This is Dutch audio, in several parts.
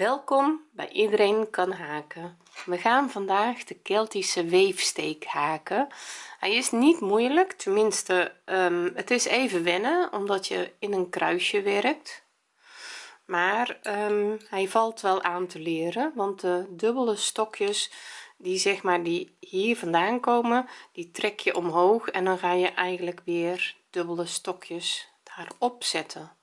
welkom bij iedereen kan haken. We gaan vandaag de keltische weefsteek haken. Hij is niet moeilijk tenminste um, het is even wennen omdat je in een kruisje werkt. Maar um, hij valt wel aan te leren want de dubbele stokjes die zeg maar die hier vandaan komen die trek je omhoog en dan ga je eigenlijk weer dubbele stokjes daarop zetten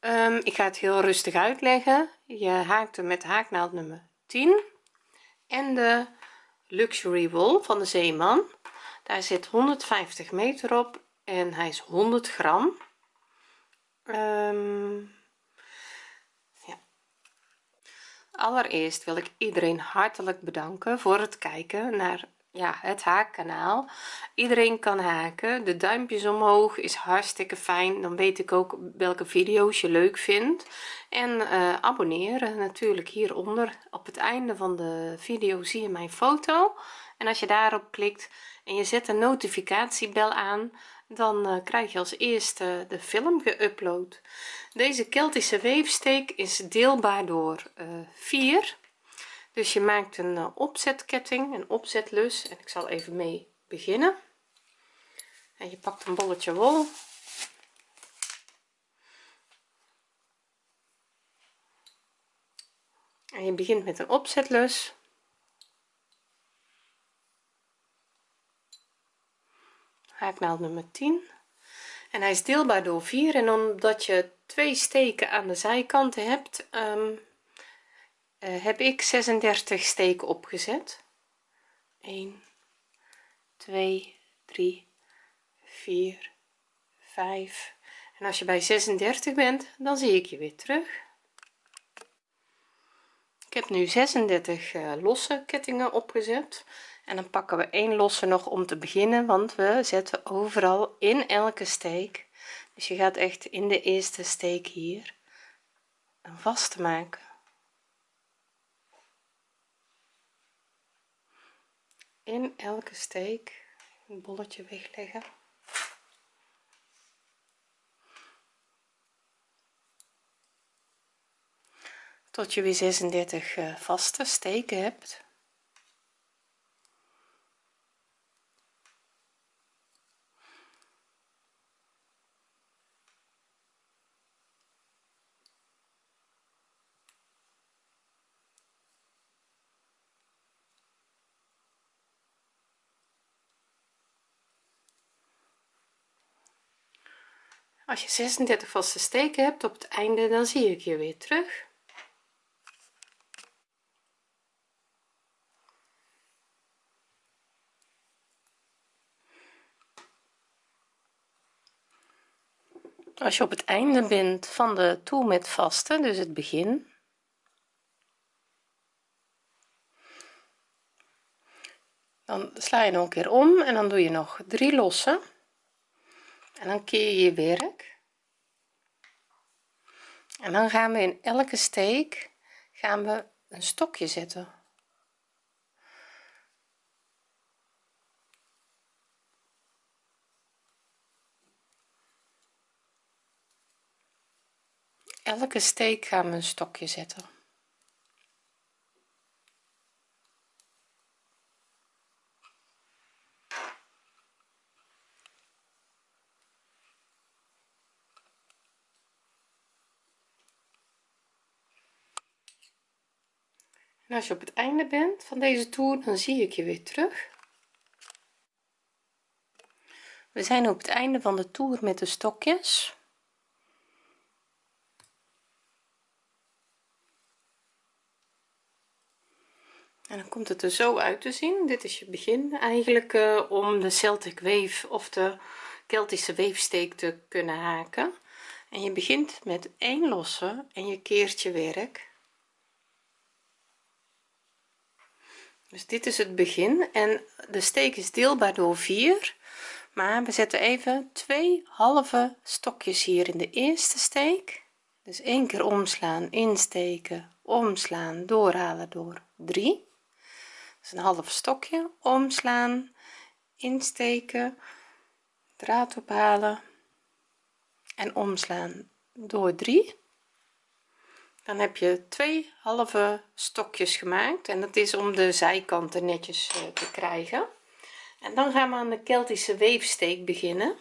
um, ik ga het heel rustig uitleggen. Je haakt hem met haaknaald nummer 10 en de luxury wol van de zeeman. Daar zit 150 meter op en hij is 100 gram. Um, ja. allereerst wil ik iedereen hartelijk bedanken voor het kijken naar ja het haakkanaal. Iedereen kan haken. De duimpjes omhoog is hartstikke fijn. Dan weet ik ook welke video's je leuk vindt. En uh, abonneren natuurlijk hieronder. Op het einde van de video zie je mijn foto. En als je daarop klikt en je zet een notificatiebel aan dan uh, krijg je als eerste de film geüpload. Deze keltische weefsteek is deelbaar door eh, 4 dus je maakt een uh, opzetketting een opzetlus. En ik zal even mee beginnen. En je pakt een bolletje wol. En je begint met een opzetlus. Haaknaald nummer 10 en hij is deelbaar door 4 en omdat je twee steken aan de zijkanten hebt uh, heb ik 36 steken opgezet. 1 2 3 4 5 en als je bij 36 bent dan zie ik je weer terug. Ik heb nu 36 uh, eh, losse kettingen opgezet. En dan pakken we één losse nog om te beginnen want we zetten overal in elke steek. Dus je gaat echt in de eerste steek hier een vaste maken in elke steek een bolletje wegleggen. Tot je weer 36 uh, eh, vaste steken hebt als je 36 vaste steken hebt op het einde dan zie ik je weer terug. Als je op het einde bent van de toer met vaste dus het begin dan sla je nog een keer om en dan doe je nog drie lossen en dan keer je je werk. En dan gaan we in elke steek gaan we een stokje zetten. Elke steek gaan we een stokje zetten en als je op het einde bent van deze toer dan zie ik je weer terug. We zijn op het einde van de toer met de stokjes. En dan komt het er zo uit te zien. Dit is je begin eigenlijk uh, om de Celtic weef of de Keltische weefsteek te kunnen haken. En je begint met één losse en je keert je werk dus dit is het begin en de steek is deelbaar door 4 maar we zetten even twee halve stokjes hier in de eerste steek. Dus één keer omslaan insteken omslaan doorhalen door 3 dus een half stokje. Omslaan insteken draad ophalen en omslaan door 3 dan heb je twee halve stokjes gemaakt en dat is om de zijkanten netjes eh, te krijgen. En dan gaan we aan de Keltische weefsteek beginnen.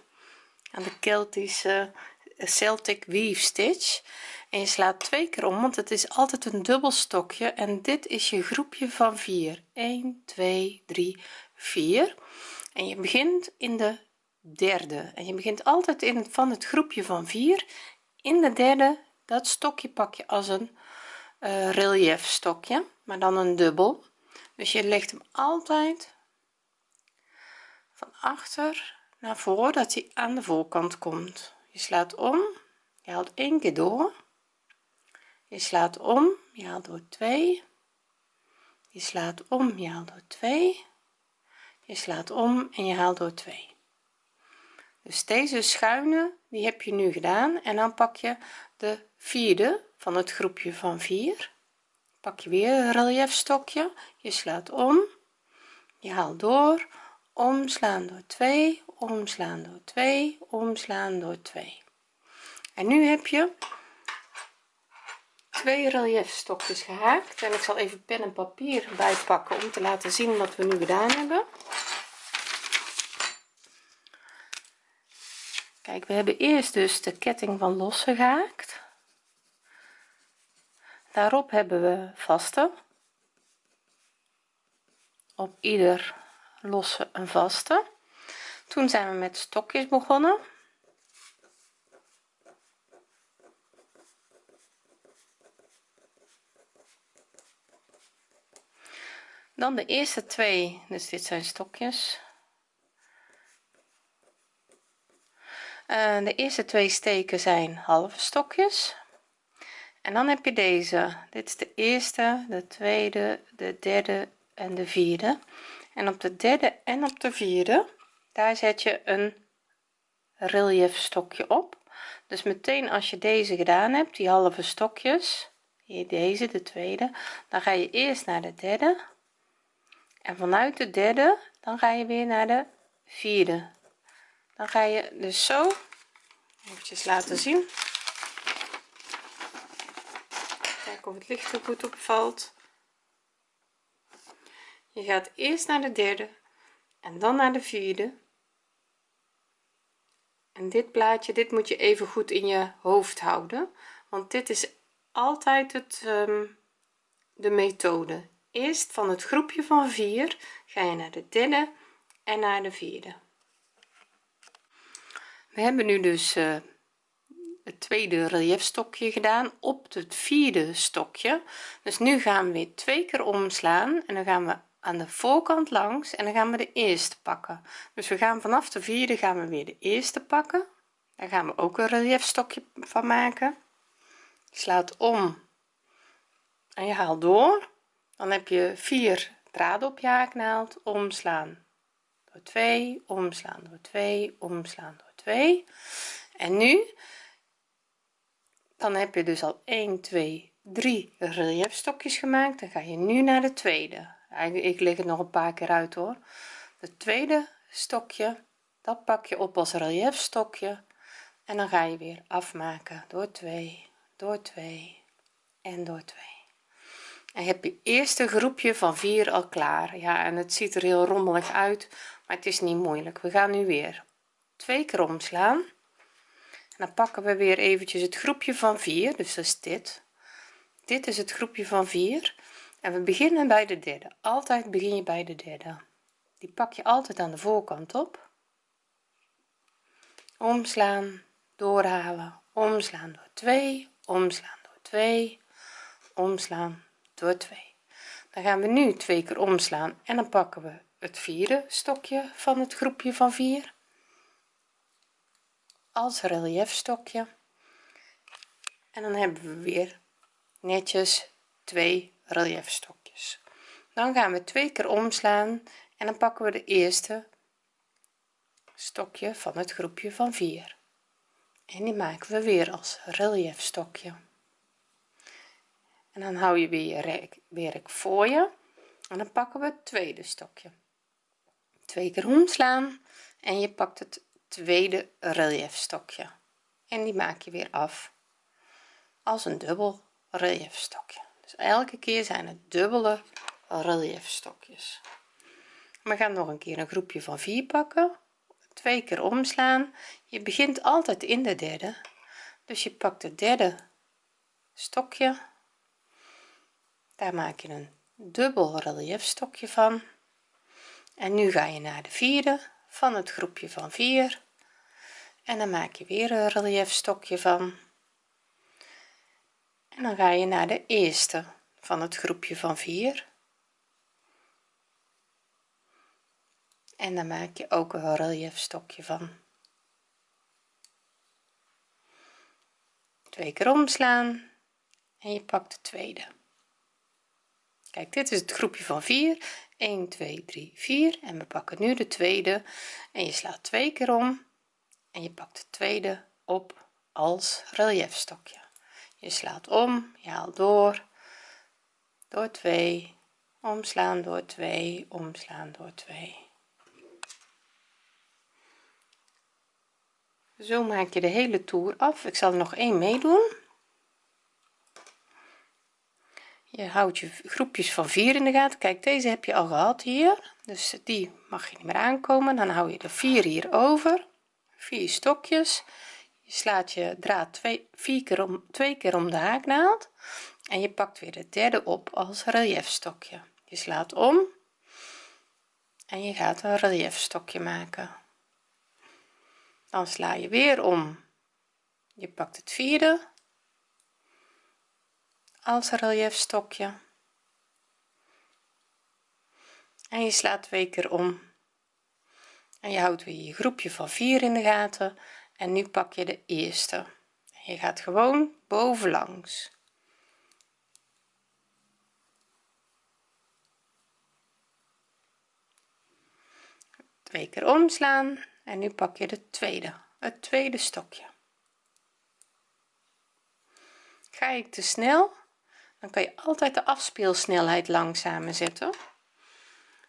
Aan de Keltische eh, Celtic weave stitch. En je slaat twee keer om want het is altijd een dubbel stokje. En dit is je groepje van 4 1 2 3 4 en je begint in de derde. En je begint altijd in van het groepje van 4 in de derde dat stokje pak je als een uh, relief stokje maar dan een dubbel. Dus je legt hem altijd van achter naar voren dat hij aan de voorkant komt. Je slaat om je haalt één keer door. Je slaat om je haalt door 2 je slaat om je haalt door 2 je slaat om en je haalt door 2 dus deze schuine die heb je nu gedaan. En dan pak je de vierde van het groepje van 4 pak je weer een relief stokje je slaat om. Je haalt door. Omslaan door 2 omslaan door 2 omslaan door 2 en nu heb je twee relief stokjes gehaakt. En ik zal even pen en papier bijpakken om te laten zien wat we nu gedaan hebben kijk we hebben eerst dus de ketting van los gehaakt. Daarop hebben we vaste. Op ieder losse een vaste. Toen zijn we met stokjes begonnen. Dan de eerste twee dus dit zijn stokjes de eerste twee steken zijn halve stokjes. En dan heb je deze. Dit is de eerste de tweede de derde en de vierde. En op de derde en op de vierde daar zet je een relief stokje op. Dus meteen als je deze gedaan hebt die halve stokjes hier deze de tweede dan ga je eerst naar de derde. En vanuit de derde dan ga je weer naar de vierde dan ga je dus zo eventjes laten zien. Kijken of het licht er goed opvalt je gaat eerst naar de derde en dan naar de vierde. En dit plaatje dit moet je even goed in je hoofd houden want dit is altijd het um, de methode. Eerst van het groepje van 4 ga je naar de derde en naar de vierde we hebben nu dus uh, het tweede relief stokje gedaan op het vierde stokje. Dus nu gaan we weer twee keer omslaan en dan gaan we aan de voorkant langs en dan gaan we de eerste pakken. Dus we gaan vanaf de vierde gaan we weer de eerste pakken. Daar gaan we ook een relief stokje van maken. Slaat om en je haalt door. Dan heb je vier draden op je haaknaald. Omslaan door 2 omslaan door 2 omslaan door 2 en nu dan heb je dus al 1 2 3 relief stokjes gemaakt. Dan ga je nu naar de tweede. Ik leg het nog een paar keer uit hoor. Het tweede stokje dat pak je op als relief stokje en dan ga je weer afmaken. Door 2 door 2 en door 2 en heb je eerste groepje van 4 al klaar. Ja en het ziet er heel rommelig uit maar het is niet moeilijk. We gaan nu weer twee keer omslaan. En dan pakken we weer eventjes het groepje van 4 dus dat is dit. Dit is het groepje van 4 en we beginnen bij de derde. Altijd begin je bij de derde. Die pak je altijd aan de voorkant op. Omslaan doorhalen. Omslaan door 2 omslaan door 2 omslaan door 2 dan gaan we nu twee keer omslaan en dan pakken we het vierde stokje van het groepje van 4 als relief stokje en dan hebben we weer netjes twee relief stokjes dan gaan we twee keer omslaan en dan pakken we de eerste stokje van het groepje van 4 en die maken we weer als relief stokje en dan hou je weer je werk voor je. En dan pakken we het tweede stokje. Twee keer omslaan en je pakt het tweede relief stokje en die maak je weer af als een dubbel reliefstokje dus elke keer zijn het dubbele reliefstokjes we gaan nog een keer een groepje van 4 pakken. Twee keer omslaan. Je begint altijd in de derde. Dus je pakt het derde stokje. Daar maak je een dubbel reliefstokje van. En nu ga je naar de vierde van het groepje van 4 en dan maak je weer een reliefstokje van. En dan ga je naar de eerste van het groepje van 4 en dan maak je ook een reliefstokje van. Twee keer omslaan. En je pakt de tweede. Kijk dit is het groepje van 4 1 2 3 4 en we pakken nu de tweede. En je slaat twee keer om. En je pakt de tweede op als reliefstokje je slaat om je haalt door. Door 2 omslaan door 2 omslaan door 2 zo maak je de hele toer af. Ik zal er nog één meedoen je houdt je groepjes van 4 in de gaten. Kijk deze heb je al gehad hier. Dus die mag je niet meer aankomen. Dan hou je de 4 hier over. 4 stokjes. Je slaat je draad twee vier keer om twee keer om de haaknaald. En je pakt weer de derde op als reliefstokje je slaat om. En je gaat een reliefstokje maken. Dan sla je weer om. Je pakt het vierde als reliefstokje en je slaat twee keer om. En je houdt weer je groepje van 4 in de gaten. En nu pak je de eerste. Je gaat gewoon bovenlangs. Twee keer omslaan. En nu pak je de tweede. Het tweede stokje. Ga ik te snel dan kan je altijd de afspeelsnelheid langzamer zetten.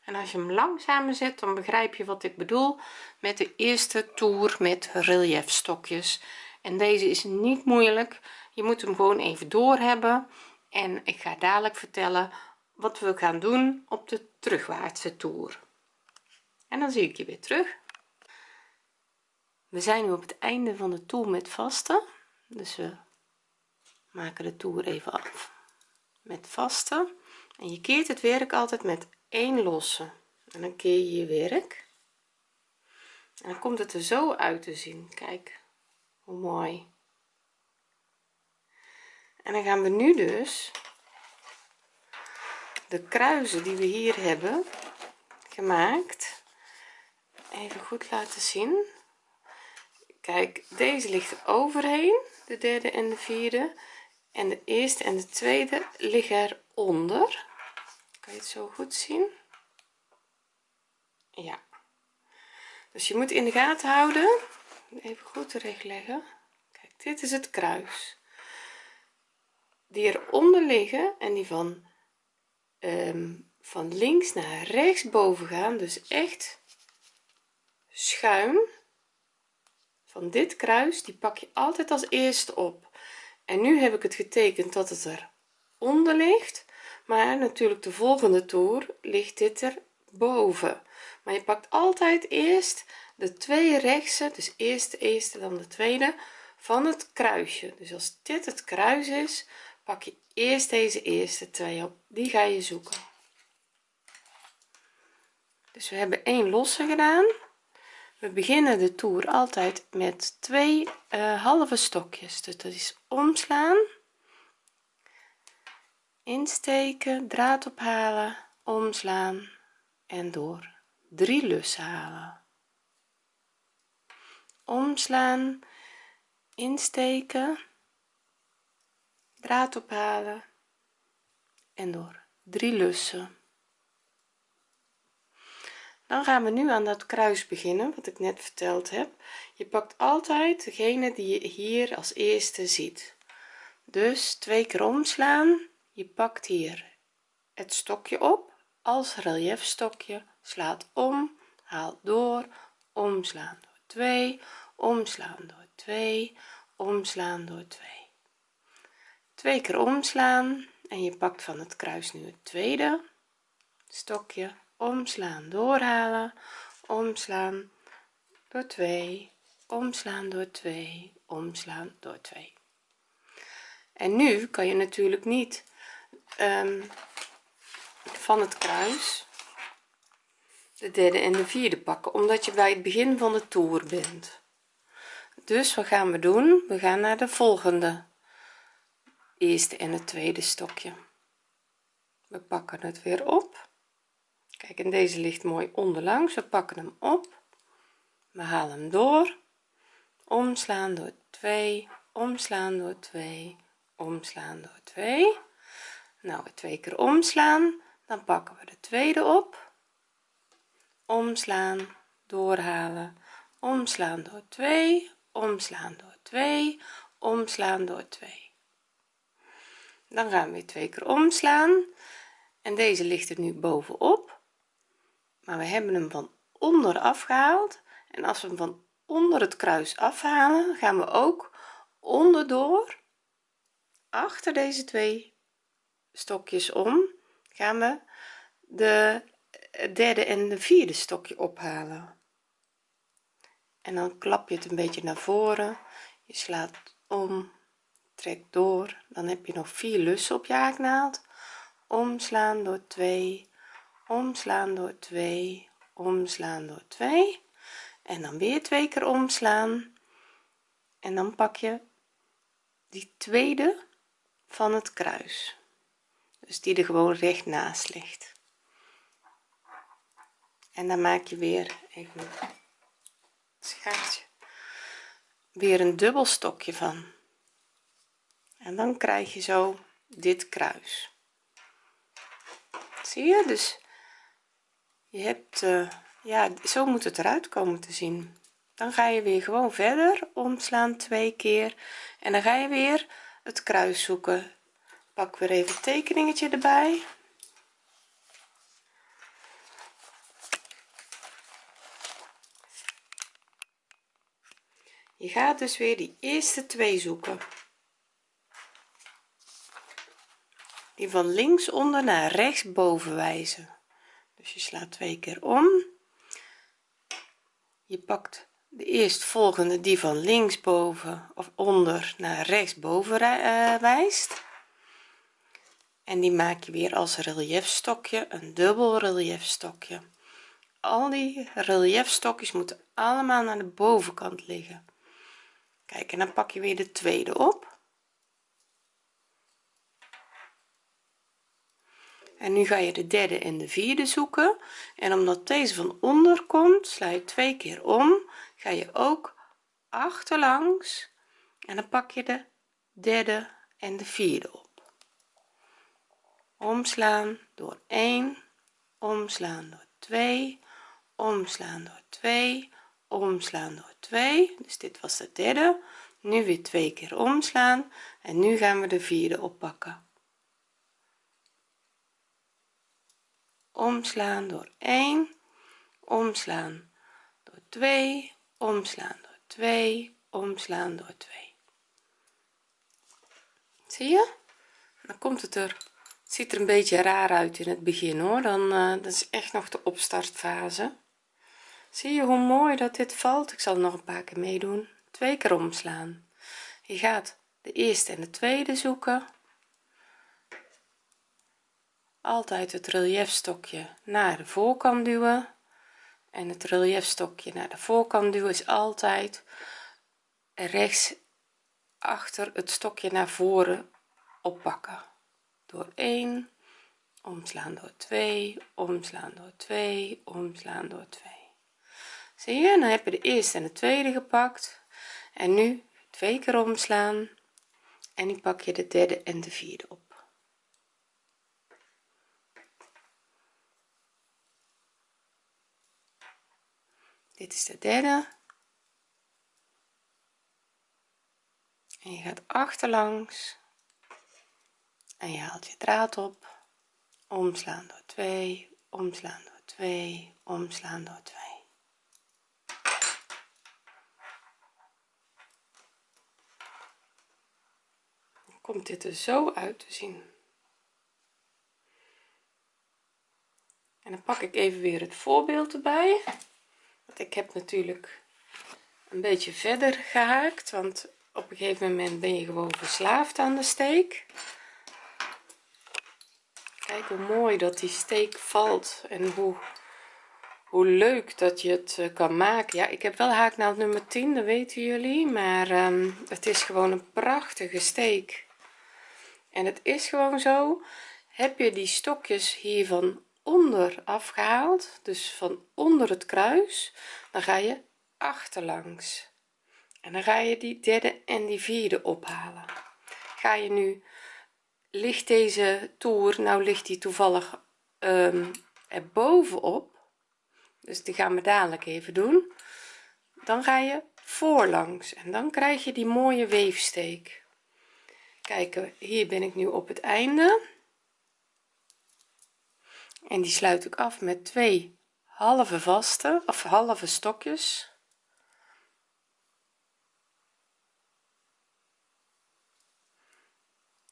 En als je hem langzamer zet dan begrijp je wat ik bedoel met de eerste toer met reliefstokjes en deze is niet moeilijk. Je moet hem gewoon even door hebben en ik ga dadelijk vertellen wat we gaan doen op de terugwaartse toer. En dan zie ik je weer terug. We zijn nu op het einde van de toer met vaste dus we maken de toer even af met vaste en je keert het werk altijd met één losse. En dan keer je je werk. En dan komt het er zo uit te zien. Kijk hoe mooi. En dan gaan we nu dus de kruisen die we hier hebben gemaakt even goed laten zien. Kijk deze ligt er overheen de derde en de vierde en de eerste en de tweede liggen eronder. Kan je het zo goed zien? Ja. Dus je moet in de gaten houden. Even goed terecht leggen kijk dit is het kruis. Die eronder liggen en die van um, van links naar rechts boven gaan. Dus echt schuin. Van dit kruis die pak je altijd als eerste op en nu heb ik het getekend dat het er onder ligt. Maar natuurlijk de volgende toer ligt dit er boven. Maar je pakt altijd eerst de twee rechtse dus eerst de eerste dan de tweede van het kruisje. Dus als dit het kruis is pak je eerst deze eerste twee op. Die ga je zoeken. Dus we hebben één losse gedaan we beginnen de toer altijd met twee uh, halve stokjes. Dus dat is omslaan insteken draad ophalen omslaan en door. Drie lussen halen. Omslaan insteken draad ophalen en door. Drie lussen dan gaan we nu aan dat kruis beginnen wat ik net verteld heb. Je pakt altijd degene die je hier als eerste ziet. Dus twee keer omslaan. Je pakt hier het stokje op als reliefstokje slaat om haalt door omslaan door 2 omslaan door 2 omslaan door 2 twee keer omslaan en je pakt van het kruis nu het tweede stokje omslaan doorhalen. Omslaan door 2 omslaan door 2 omslaan door 2 en nu kan je natuurlijk niet um, van het kruis de derde en de vierde pakken omdat je bij het begin van de toer bent. Dus wat gaan we doen? We gaan naar de volgende eerste en het tweede stokje. We pakken het weer op kijk en deze ligt mooi onderlangs. We pakken hem op. We halen hem door. Omslaan door 2 omslaan door 2 omslaan door 2 nou twee keer omslaan. Dan pakken we de tweede op. Omslaan doorhalen. Omslaan door 2 omslaan door 2 omslaan door 2 dan gaan we weer twee keer omslaan. En deze ligt er nu bovenop maar we hebben hem van onder afgehaald. En als we hem van onder het kruis afhalen gaan we ook onderdoor achter deze twee stokjes om gaan we de derde en de vierde stokje ophalen. En dan klap je het een beetje naar voren. Je slaat om trek door. Dan heb je nog vier lussen op je haaknaald. Omslaan door 2 omslaan door 2 omslaan door 2 en dan weer twee keer omslaan. En dan pak je die tweede van het kruis. Dus die er gewoon recht naast ligt. En dan maak je weer even schaartje. Weer een dubbel stokje van. En dan krijg je zo dit kruis. Zie je? Dus je hebt uh, ja zo moet het eruit komen te zien. Dan ga je weer gewoon verder omslaan twee keer. En dan ga je weer het kruis zoeken. Pak weer even het tekeningetje erbij. Je gaat dus weer die eerste twee zoeken. Die van links onder naar rechts boven wijzen dus je slaat twee keer om. Je pakt de eerstvolgende die van links boven of onder naar rechts boven uh, wijst. En die maak je weer als reliefstokje een dubbel reliefstokje al die reliefstokjes moeten allemaal naar de bovenkant liggen. Kijk en dan pak je weer de tweede op en nu ga je de derde en de vierde zoeken. En omdat deze van onder komt sla je twee keer om ga je ook achterlangs. En dan pak je de derde en de vierde op. Omslaan door 1 omslaan door 2 omslaan door 2 omslaan door 2 dus dit was de derde. Nu weer twee keer omslaan. En nu gaan we de vierde oppakken omslaan door 1 omslaan door 2 omslaan door 2 omslaan door 2 zie je? Dan komt het er het ziet er een beetje raar uit in het begin hoor. Dan uh, dat is echt nog de opstartfase. Zie je hoe mooi dat dit valt? Ik zal nog een paar keer meedoen. Twee keer omslaan. Je gaat de eerste en de tweede zoeken altijd het reliefstokje naar de voorkant duwen. En het reliefstokje naar de voorkant duwen is altijd rechts achter het stokje naar voren oppakken. Door 1 omslaan door 2 omslaan door 2 omslaan door 2 zie je dan heb je de eerste en de tweede gepakt. En nu twee keer omslaan. En nu pak je de derde en de vierde op dit is de derde. En je gaat achterlangs. En je haalt je draad op. Omslaan door 2 omslaan door 2 omslaan door 2 dan komt dit er zo uit te zien. En dan pak ik even weer het voorbeeld erbij ik heb natuurlijk een beetje verder gehaakt want op een gegeven moment ben je gewoon verslaafd aan de steek. Kijk hoe mooi dat die steek valt en hoe hoe leuk dat je het eh, kan maken. Ja ik heb wel haaknaald nummer 10 dat weten jullie maar um, het is gewoon een prachtige steek. En het is gewoon zo heb je die stokjes hiervan onder afgehaald dus van onder het kruis dan ga je achterlangs. En dan ga je die derde en die vierde ophalen. Ga je nu ligt deze toer nou ligt die toevallig um, er dus die gaan we dadelijk even doen dan ga je voorlangs. En dan krijg je die mooie weefsteek. Kijken hier ben ik nu op het einde en die sluit ik af met twee halve vaste of halve stokjes.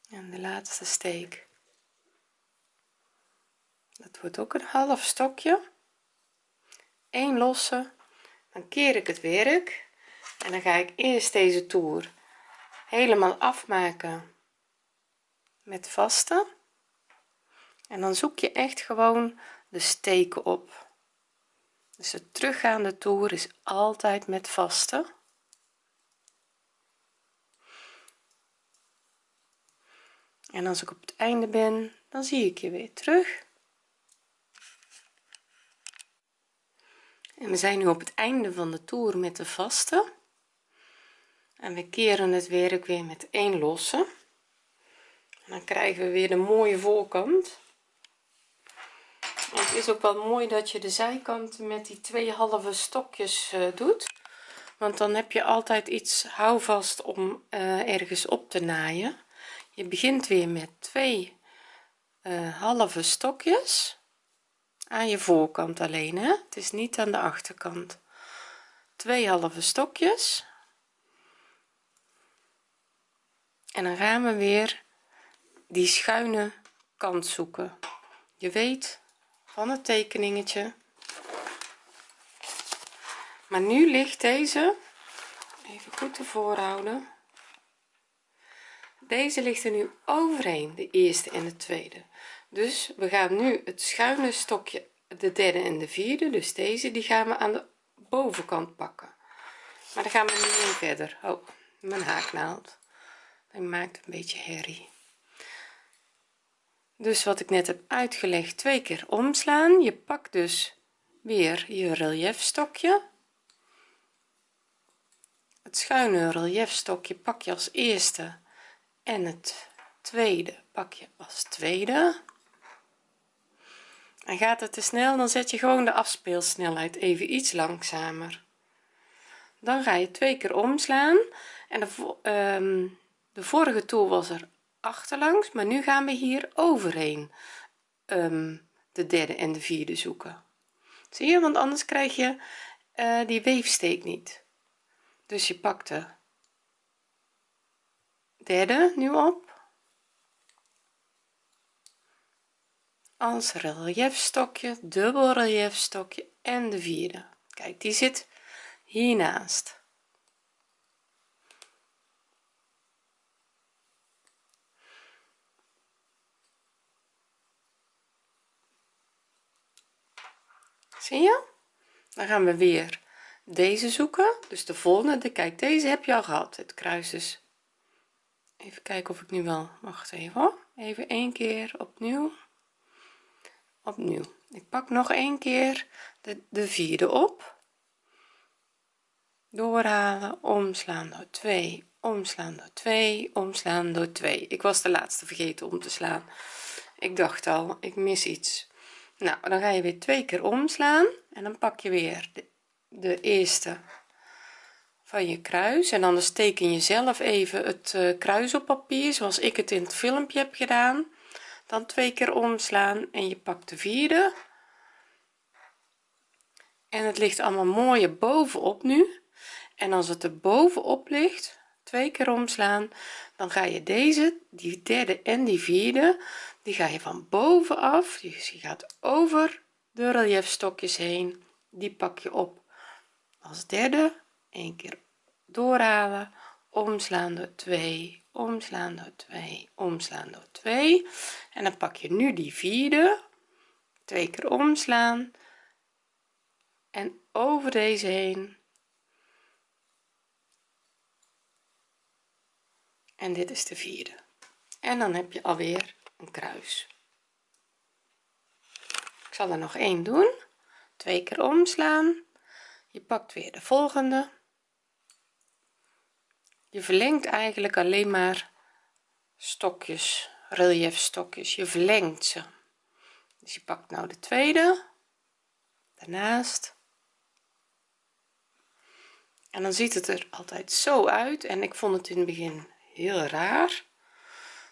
En de laatste steek. Dat wordt ook een half stokje. 1 losse. Dan keer ik het werk. En dan ga ik eerst deze toer helemaal afmaken met vaste en dan zoek je echt gewoon de steken op. Dus de teruggaande toer is altijd met vaste. En als ik op het einde ben dan zie ik je weer terug. En we zijn nu op het einde van de toer met de vaste. En we keren het werk weer met één losse. En dan krijgen we weer de mooie voorkant het is ook wel mooi dat je de zijkanten met die twee halve stokjes uh, doet. Want dan heb je altijd iets houvast om uh, ergens op te naaien. Je begint weer met twee uh, halve stokjes aan je voorkant alleen hè. Het is niet aan de achterkant. Twee halve stokjes. En dan gaan we weer die schuine kant zoeken. Je weet van het tekeningetje. Maar nu ligt deze even goed ervoor houden deze ligt er nu overheen de eerste en de tweede. Dus we gaan nu het schuine stokje de derde en de vierde dus deze die gaan we aan de bovenkant pakken. Maar dan gaan we nu verder. Oh mijn haaknaald. Maakt een beetje herrie dus wat ik net heb uitgelegd twee keer omslaan. Je pakt dus weer je relief stokje het schuine relief stokje pak je als eerste en het tweede pak je als tweede. En gaat het te snel dan zet je gewoon de afspeelsnelheid even iets langzamer. Dan ga je twee keer omslaan en de, um, de vorige toer was er achterlangs maar nu gaan we hier overheen. Um, de derde en de vierde zoeken. Zie je want anders krijg je uh, die weefsteek niet. Dus je pakt de derde nu op. Als reliefstokje dubbel reliefstokje en de vierde. Kijk die zit hiernaast zie je? Dan gaan we weer deze zoeken. Dus de volgende kijk deze heb je al gehad. Het kruis is even kijken of ik nu wel wacht even even een keer opnieuw. Opnieuw. Ik pak nog een keer de, de vierde op. Doorhalen. Omslaan door 2 omslaan door 2 omslaan door 2 ik was de laatste vergeten om te slaan. Ik dacht al ik mis iets nou dan ga je weer twee keer omslaan en dan pak je weer de, eerste van je kruis. En dan teken je zelf even het uh, kruis op papier zoals ik het in het filmpje heb gedaan. Dan twee keer omslaan en je pakt de vierde. En het ligt allemaal mooi bovenop nu. En als het er bovenop ligt twee keer omslaan dan ga je deze die derde en die vierde die ga je van bovenaf dus je gaat over de relief stokjes heen. Die pak je op als derde. Een keer doorhalen. Omslaan door 2 omslaan door 2 omslaan door 2 en dan pak je nu die vierde. Twee keer omslaan. En over deze heen. En dit is de vierde. En dan heb je alweer een kruis. Ik zal er nog één doen. Twee keer omslaan. Je pakt weer de volgende. Je verlengt eigenlijk alleen maar stokjes relief stokjes je verlengt ze. Dus je pakt nou de tweede. Daarnaast. En dan ziet het er altijd zo uit. En ik vond het in het begin heel raar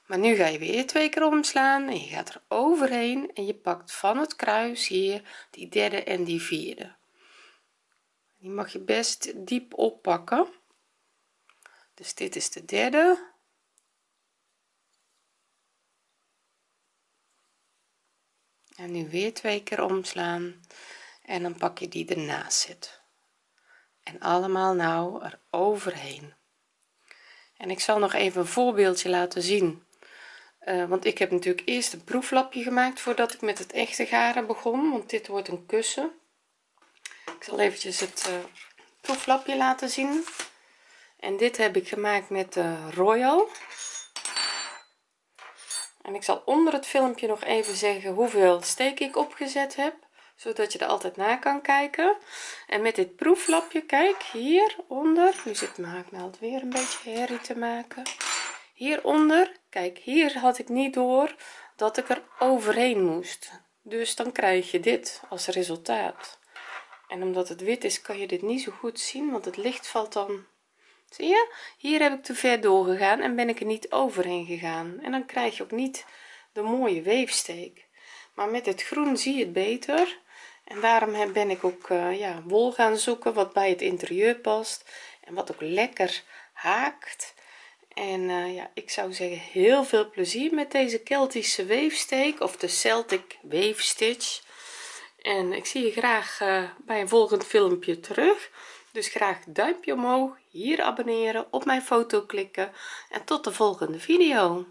maar nu ga je weer twee keer omslaan en je gaat er overheen en je pakt van het kruis hier die derde en die vierde. Die mag je best diep oppakken. Dus dit is de derde. En nu weer twee keer omslaan en dan pak je die ernaast zit. En allemaal nou er overheen. En ik zal nog even een voorbeeldje laten zien uh, want ik heb natuurlijk eerst een proeflapje gemaakt voordat ik met het echte garen begon want dit wordt een kussen. Ik zal eventjes het uh, proeflapje laten zien. En dit heb ik gemaakt met de royal. En ik zal onder het filmpje nog even zeggen hoeveel steek ik opgezet heb zodat je er altijd naar kan kijken. En met dit proeflapje kijk hieronder. Nu zit mijn haaknaald weer een beetje herrie te maken. Hieronder kijk hier had ik niet door dat ik er overheen moest. Dus dan krijg je dit als resultaat. En omdat het wit is kan je dit niet zo goed zien want het licht valt dan. Zie je? Hier heb ik te ver doorgegaan en ben ik er niet overheen gegaan. En dan krijg je ook niet de mooie weefsteek. Maar met het groen zie je het beter. En daarom ben ik ook uh, ja wol gaan zoeken wat bij het interieur past en wat ook lekker haakt en uh, ja ik zou zeggen heel veel plezier met deze keltische weefsteek of de celtic weefstitch. En ik zie je graag uh, bij een volgend filmpje terug. Dus graag duimpje omhoog hier abonneren op mijn foto klikken. En tot de volgende video